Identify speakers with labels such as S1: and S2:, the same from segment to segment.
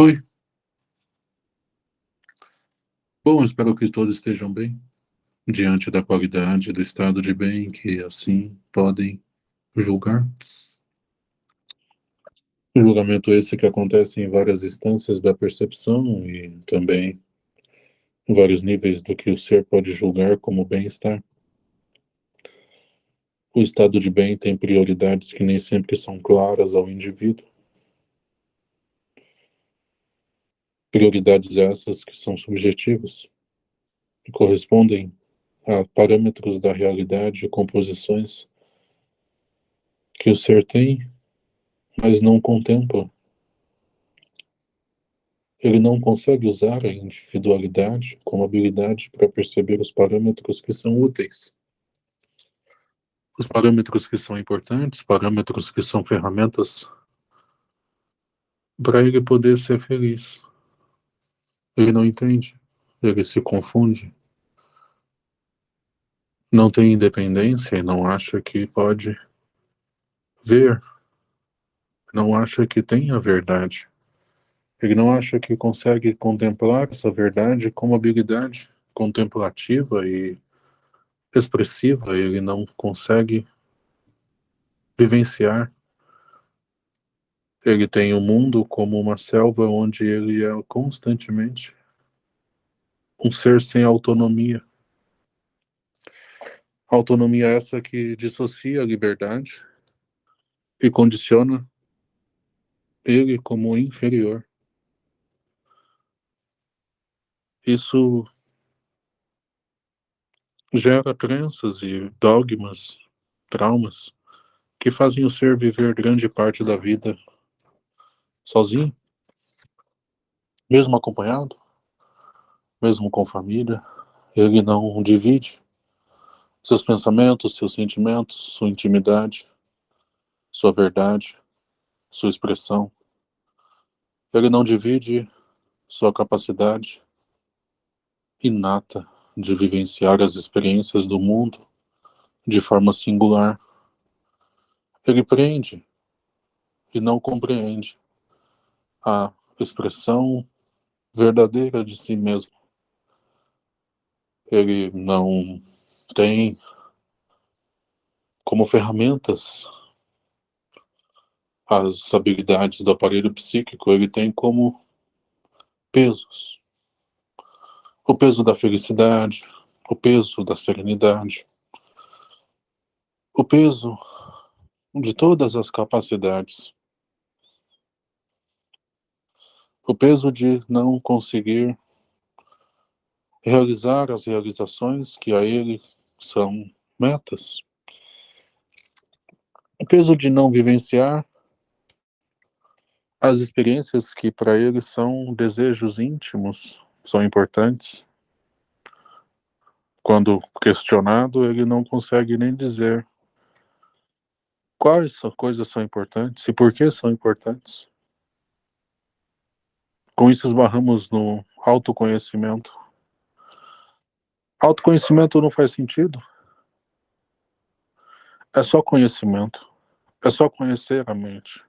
S1: Oi. Bom, espero que todos estejam bem, diante da qualidade do estado de bem que assim podem julgar. Julgamento esse que acontece em várias instâncias da percepção e também em vários níveis do que o ser pode julgar como bem-estar. O estado de bem tem prioridades que nem sempre são claras ao indivíduo. Prioridades essas que são subjetivas e correspondem a parâmetros da realidade composições que o ser tem, mas não contempla. Ele não consegue usar a individualidade como habilidade para perceber os parâmetros que são úteis os parâmetros que são importantes, parâmetros que são ferramentas para ele poder ser feliz. Ele não entende, ele se confunde, não tem independência e não acha que pode ver, não acha que tem a verdade. Ele não acha que consegue contemplar essa verdade como habilidade contemplativa e expressiva, ele não consegue vivenciar. Ele tem o mundo como uma selva onde ele é constantemente um ser sem autonomia. Autonomia essa que dissocia a liberdade e condiciona ele como inferior. Isso gera crenças e dogmas, traumas, que fazem o ser viver grande parte da vida sozinho, mesmo acompanhado, mesmo com família, ele não divide seus pensamentos, seus sentimentos, sua intimidade, sua verdade, sua expressão. Ele não divide sua capacidade inata de vivenciar as experiências do mundo de forma singular. Ele prende e não compreende a expressão verdadeira de si mesmo. Ele não tem como ferramentas as habilidades do aparelho psíquico, ele tem como pesos o peso da felicidade, o peso da serenidade, o peso de todas as capacidades, o peso de não conseguir realizar as realizações que a ele são metas, o peso de não vivenciar as experiências que para ele são desejos íntimos são importantes. Quando questionado, ele não consegue nem dizer quais coisas são importantes e por que são importantes. Com isso, esbarramos no autoconhecimento. Autoconhecimento não faz sentido. É só conhecimento. É só conhecer a mente.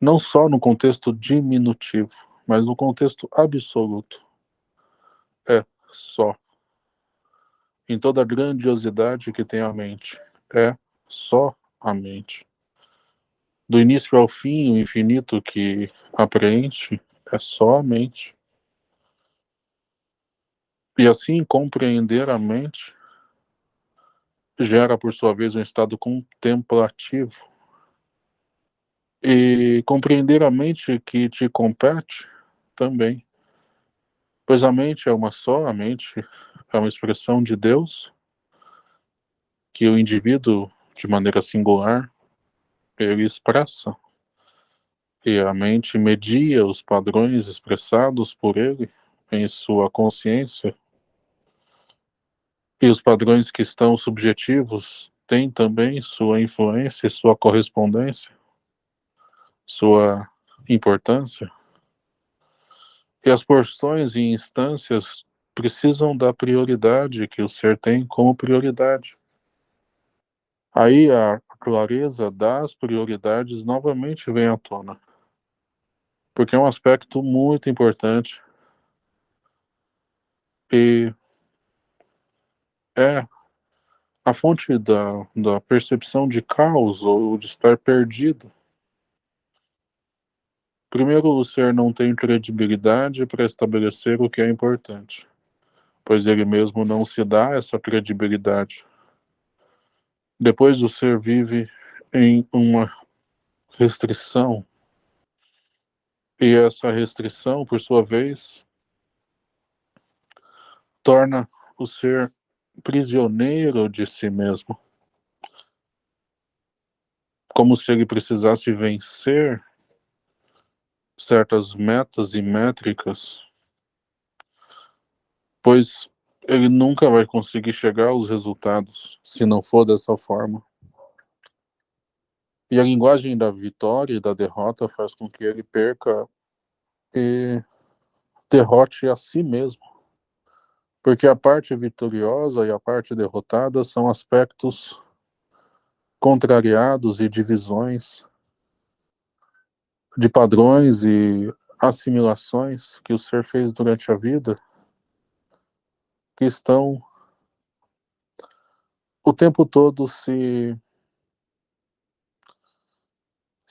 S1: Não só no contexto diminutivo, mas no contexto absoluto é só. Em toda a grandiosidade que tem a mente, é só a mente. Do início ao fim, o infinito que apreende é só a mente. E assim, compreender a mente gera, por sua vez, um estado contemplativo. E compreender a mente que te compete também. Pois a mente é uma só, a mente é uma expressão de Deus que o indivíduo, de maneira singular, ele expressa. E a mente media os padrões expressados por ele em sua consciência. E os padrões que estão subjetivos têm também sua influência, sua correspondência, sua importância. E as porções e instâncias precisam da prioridade que o ser tem como prioridade. Aí a clareza das prioridades novamente vem à tona. Porque é um aspecto muito importante e é a fonte da, da percepção de caos ou de estar perdido. Primeiro, o ser não tem credibilidade para estabelecer o que é importante, pois ele mesmo não se dá essa credibilidade. Depois, o ser vive em uma restrição, e essa restrição, por sua vez, torna o ser prisioneiro de si mesmo. Como se ele precisasse vencer certas metas e métricas, pois ele nunca vai conseguir chegar aos resultados se não for dessa forma. E a linguagem da vitória e da derrota faz com que ele perca e derrote a si mesmo. Porque a parte vitoriosa e a parte derrotada são aspectos contrariados e divisões de padrões e assimilações que o ser fez durante a vida que estão o tempo todo se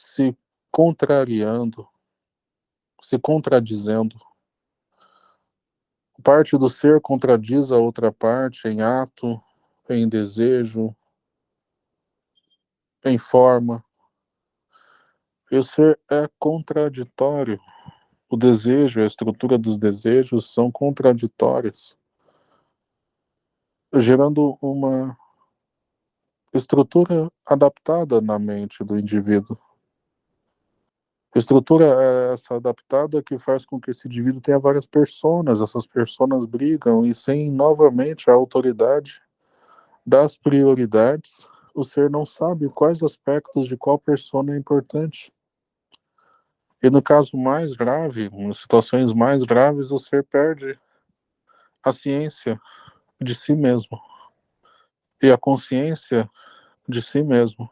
S1: se contrariando, se contradizendo. Parte do ser contradiz a outra parte em ato, em desejo, em forma. E o ser é contraditório. O desejo, a estrutura dos desejos são contraditórios, gerando uma estrutura adaptada na mente do indivíduo. Estrutura é essa adaptada que faz com que esse indivíduo tenha várias personas, essas personas brigam e sem novamente a autoridade das prioridades, o ser não sabe quais aspectos de qual persona é importante. E no caso mais grave, em situações mais graves, o ser perde a ciência de si mesmo e a consciência de si mesmo,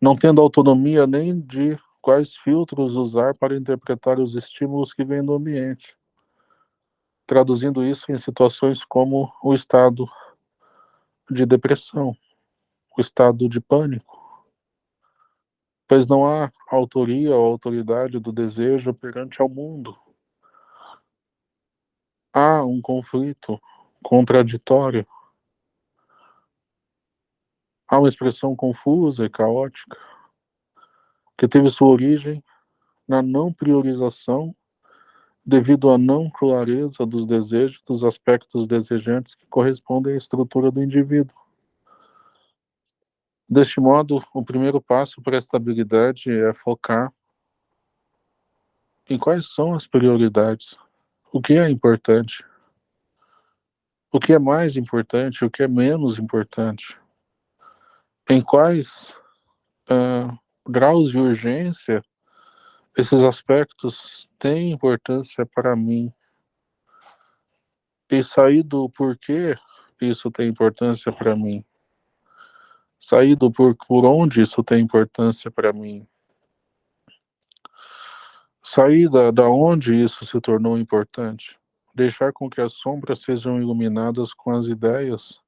S1: não tendo autonomia nem de quais filtros usar para interpretar os estímulos que vêm do ambiente, traduzindo isso em situações como o estado de depressão, o estado de pânico, pois não há autoria ou autoridade do desejo perante ao mundo. Há um conflito contraditório, há uma expressão confusa e caótica, que teve sua origem na não priorização devido à não clareza dos desejos, dos aspectos desejantes que correspondem à estrutura do indivíduo. Deste modo, o primeiro passo para a estabilidade é focar em quais são as prioridades, o que é importante, o que é mais importante, o que é menos importante, em quais uh, graus de urgência, esses aspectos têm importância para mim. E sair do porquê isso tem importância para mim. Sair do por, por onde isso tem importância para mim. Sair da, da onde isso se tornou importante. Deixar com que as sombras sejam iluminadas com as ideias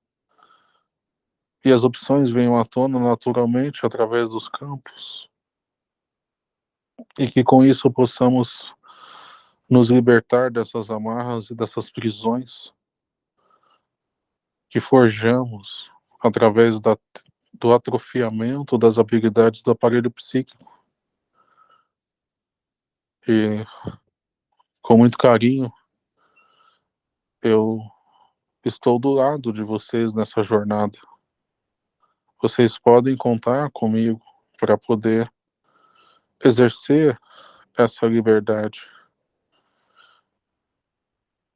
S1: e as opções venham à tona naturalmente através dos campos. E que com isso possamos nos libertar dessas amarras e dessas prisões que forjamos através da, do atrofiamento das habilidades do aparelho psíquico. E com muito carinho, eu estou do lado de vocês nessa jornada vocês podem contar comigo para poder exercer essa liberdade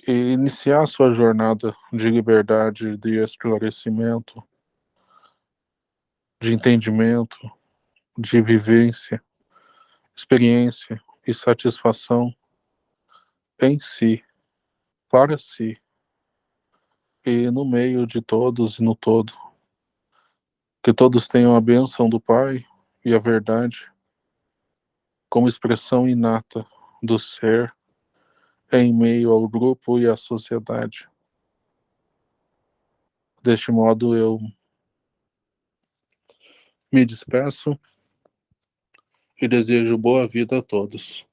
S1: e iniciar sua jornada de liberdade, de esclarecimento, de entendimento, de vivência, experiência e satisfação em si, para si e no meio de todos e no todo. Que todos tenham a bênção do Pai e a verdade como expressão inata do ser em meio ao grupo e à sociedade. Deste modo, eu me despeço e desejo boa vida a todos.